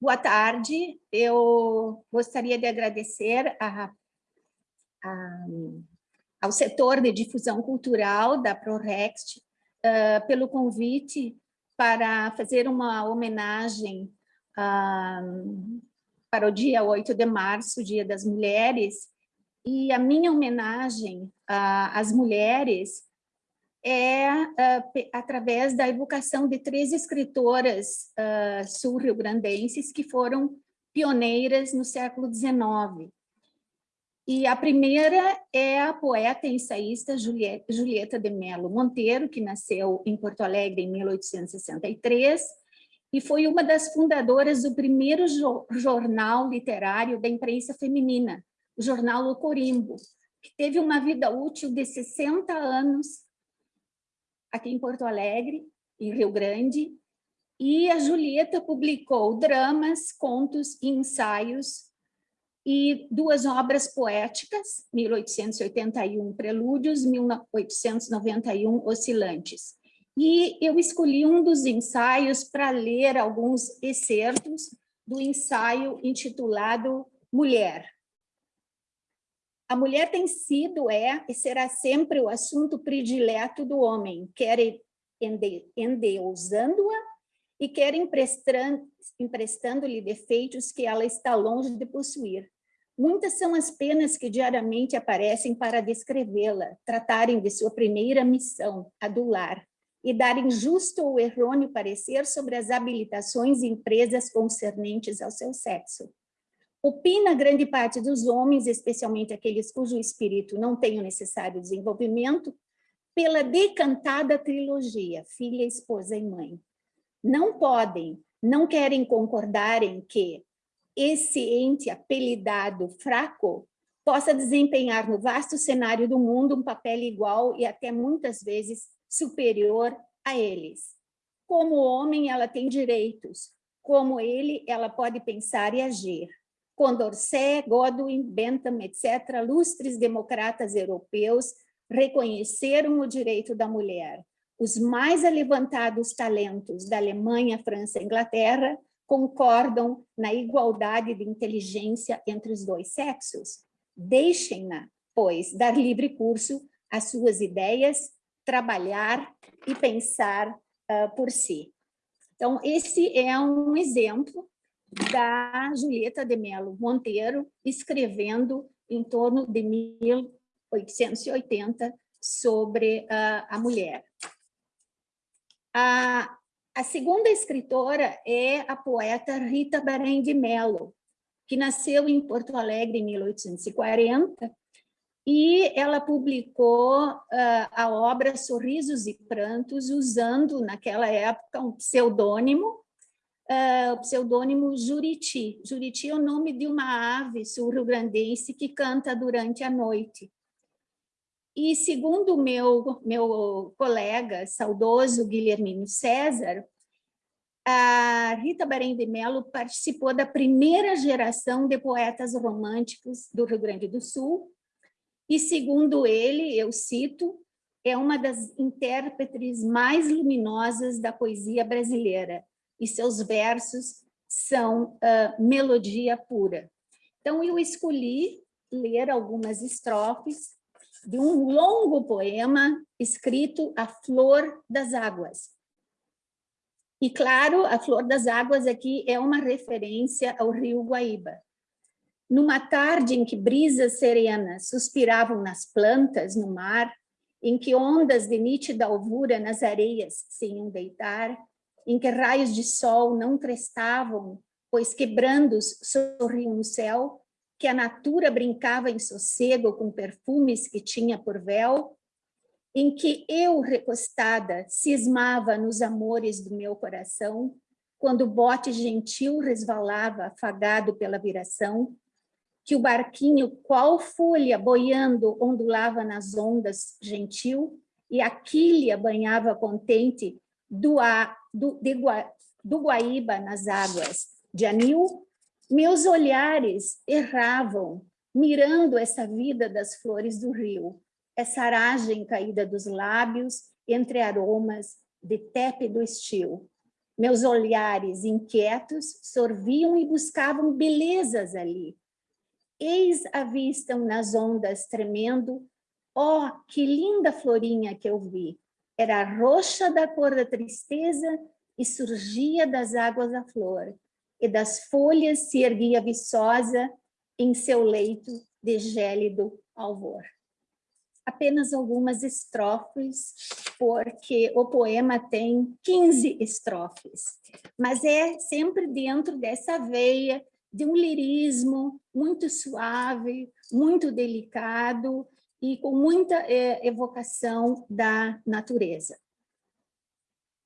Boa tarde, eu gostaria de agradecer a, a, ao setor de difusão cultural da ProRext uh, pelo convite para fazer uma homenagem uh, para o dia 8 de março, Dia das Mulheres, e a minha homenagem uh, às mulheres é uh, através da evocação de três escritoras uh, sul-rio-grandenses que foram pioneiras no século XIX. E a primeira é a poeta e ensaísta Julieta de Mello Monteiro, que nasceu em Porto Alegre em 1863, e foi uma das fundadoras do primeiro jornal literário da imprensa feminina, o jornal O Corimbo, que teve uma vida útil de 60 anos aqui em Porto Alegre, em Rio Grande, e a Julieta publicou dramas, contos e ensaios e duas obras poéticas, 1881 Prelúdios, 1891 Oscilantes. E eu escolhi um dos ensaios para ler alguns excertos do ensaio intitulado Mulher. A mulher tem sido, é e será sempre o assunto predileto do homem, quer endeusando-a e quer emprestando-lhe defeitos que ela está longe de possuir. Muitas são as penas que diariamente aparecem para descrevê-la, tratarem de sua primeira missão, adular, e darem justo ou errôneo parecer sobre as habilitações e empresas concernentes ao seu sexo. Opina grande parte dos homens, especialmente aqueles cujo espírito não tem o necessário desenvolvimento, pela decantada trilogia, filha, esposa e mãe. Não podem, não querem concordar em que esse ente apelidado fraco possa desempenhar no vasto cenário do mundo um papel igual e até muitas vezes superior a eles. Como homem, ela tem direitos. Como ele, ela pode pensar e agir. Condorcet, Godwin, Bentham, etc., lustres democratas europeus reconheceram o direito da mulher. Os mais alevantados talentos da Alemanha, França e Inglaterra concordam na igualdade de inteligência entre os dois sexos. Deixem-na, pois, dar livre curso às suas ideias, trabalhar e pensar uh, por si. Então, esse é um exemplo da Julieta de Mello Monteiro, escrevendo em torno de 1880 sobre uh, a mulher. A, a segunda escritora é a poeta Rita Barém de Mello, que nasceu em Porto Alegre em 1840, e ela publicou uh, a obra Sorrisos e Prantos, usando, naquela época, um pseudônimo, uh, o pseudônimo Juriti. Juriti é o nome de uma ave sul-rio-grandense que canta durante a noite. E segundo meu, meu colega saudoso Guilhermino César, a Rita Barém de Mello participou da primeira geração de poetas românticos do Rio Grande do Sul, e segundo ele, eu cito, é uma das intérpretes mais luminosas da poesia brasileira, e seus versos são uh, melodia pura. Então, eu escolhi ler algumas estrofes de um longo poema escrito A Flor das Águas. E, claro, a Flor das Águas aqui é uma referência ao rio Guaíba. Numa tarde em que brisas serenas suspiravam nas plantas, no mar, em que ondas de nítida alvura nas areias se iam deitar, em que raios de sol não crestavam, pois quebrandos sorriam no céu, que a natura brincava em sossego com perfumes que tinha por véu, em que eu, recostada, cismava nos amores do meu coração, quando o bote gentil resvalava, afagado pela viração, que o barquinho, qual folha boiando, ondulava nas ondas gentil, e a quilha banhava contente do, a, do, de, do Guaíba nas águas de Anil, meus olhares erravam, mirando essa vida das flores do rio, essa aragem caída dos lábios entre aromas de tépido estio. Meus olhares inquietos sorviam e buscavam belezas ali. Eis a vistam nas ondas tremendo. Oh, que linda florinha que eu vi! Era roxa da cor da tristeza e surgia das águas a flor, e das folhas se erguia viçosa em seu leito de gélido alvor. Apenas algumas estrofes, porque o poema tem 15 estrofes, mas é sempre dentro dessa veia de um lirismo muito suave, muito delicado e com muita é, evocação da natureza.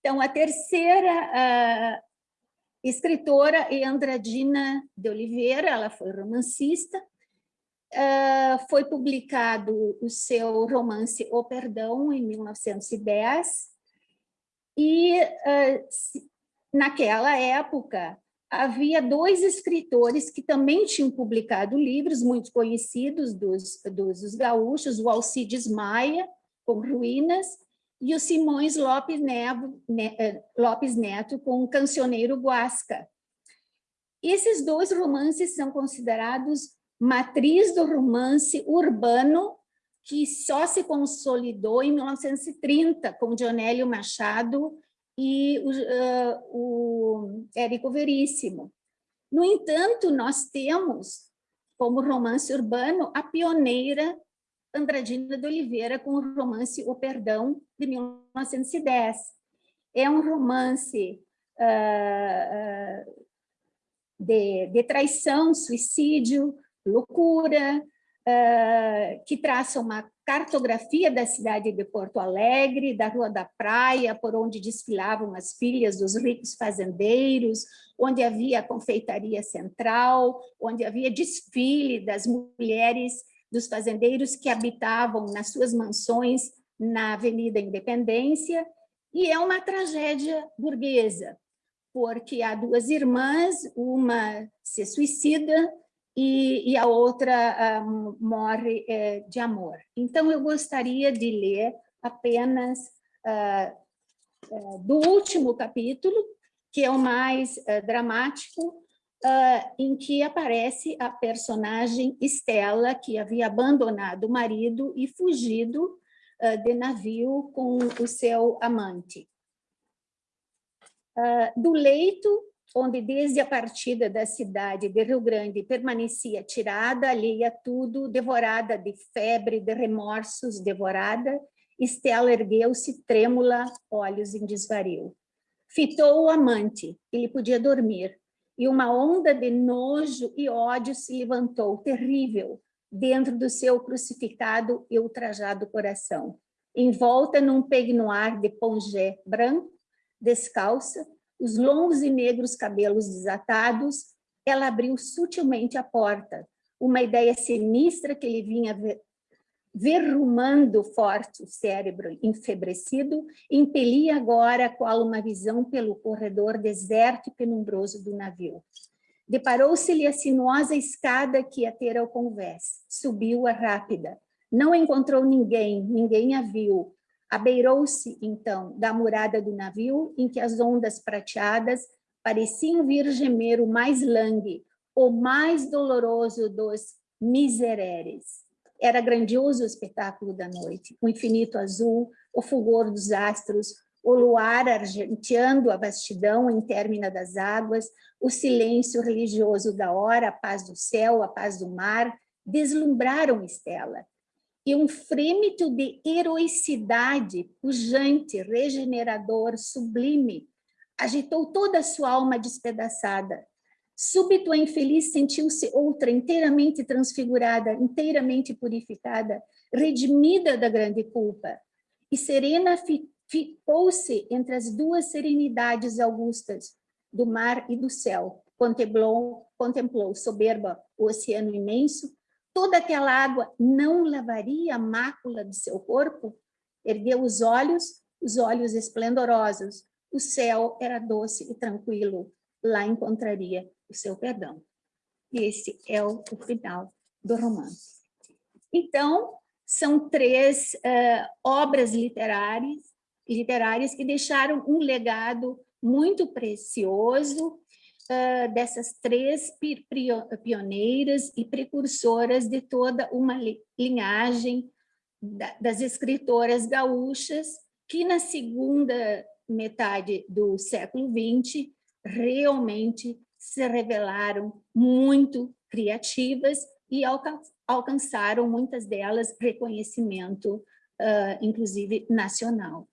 Então, a terceira escritora é Andradina de Oliveira, ela foi romancista, uh, foi publicado o seu romance O Perdão, em 1910, e uh, naquela época havia dois escritores que também tinham publicado livros muito conhecidos dos, dos, dos gaúchos, o Alcides Maia, com Ruínas, e o Simões Lopes, eh, Lopes Neto com o Cancioneiro Guasca. Esses dois romances são considerados matriz do romance urbano que só se consolidou em 1930 com Dionélio Machado e o, uh, o Érico Veríssimo. No entanto, nós temos como romance urbano a pioneira Andradina de Oliveira com o romance O Perdão, de 1910. É um romance uh, de, de, traição, suicídio, loucura, uh, que traça uma cartografia da cidade de Porto Alegre, da Rua da Praia, por onde desfilavam as filhas dos ricos fazendeiros, onde havia a confeitaria central, onde havia desfile das mulheres dos fazendeiros que habitavam nas suas mansões na Avenida Independência, e é uma tragédia burguesa, porque há duas irmãs, uma se suicida e, e a outra um, morre é, de amor. Então, eu gostaria de ler apenas uh, uh, do último capítulo, que é o mais uh, dramático, em que aparece a personagem Estela, que havia abandonado o marido e fugido de navio com o seu amante. Do leito, onde desde a partida da cidade de Rio Grande permanecia tirada, alheia a tudo, devorada de febre, de remorsos, devorada, Estela ergueu-se trêmula, olhos em desvario. Fitou o amante, ele podia dormir, e uma onda de nojo e ódio se levantou, terrível, dentro do seu crucificado e ultrajado coração. Envolta num peignoir de pongé branco, descalça, os longos e negros cabelos desatados, ela abriu sutilmente a porta, uma ideia sinistra que lhe vinha verrumando forte o cérebro enfebrecido, impelia agora qual uma visão pelo corredor deserto e penumbroso do navio. Deparou-se-lhe a sinuosa escada que ia ter ao convés. Subiu a rápida. Não encontrou ninguém, ninguém a viu. Abeirou-se, então, da murada do navio, em que as ondas prateadas pareciam vir gemer o mais langue, o mais doloroso dos misereres. Era grandioso o espetáculo da noite, o infinito azul, o fulgor dos astros, o luar argenteando a vastidão intermina das águas, o silêncio religioso da hora, a paz do céu, a paz do mar, deslumbraram Estela. E um frêmito de heroicidade, pujante, regenerador, sublime, agitou toda a sua alma despedaçada. Súbito a infeliz sentiu-se outra inteiramente transfigurada, inteiramente purificada, redimida da grande culpa. E serena ficou-se entre as duas serenidades augustas, do mar e do céu. Contemplou, contemplou soberba o oceano imenso, toda aquela água não lavaria a mácula de seu corpo? Ergueu os olhos, os olhos esplendorosos, o céu era doce e tranquilo, lá encontraria o seu perdão. E esse é o, o final do romance. Então, são três uh, obras literárias, literárias que deixaram um legado muito precioso uh, dessas três pioneiras e precursoras de toda uma linhagem das escritoras gaúchas, que na segunda metade do século XX realmente se revelaram muito criativas e alcançaram, muitas delas, reconhecimento, uh, inclusive nacional.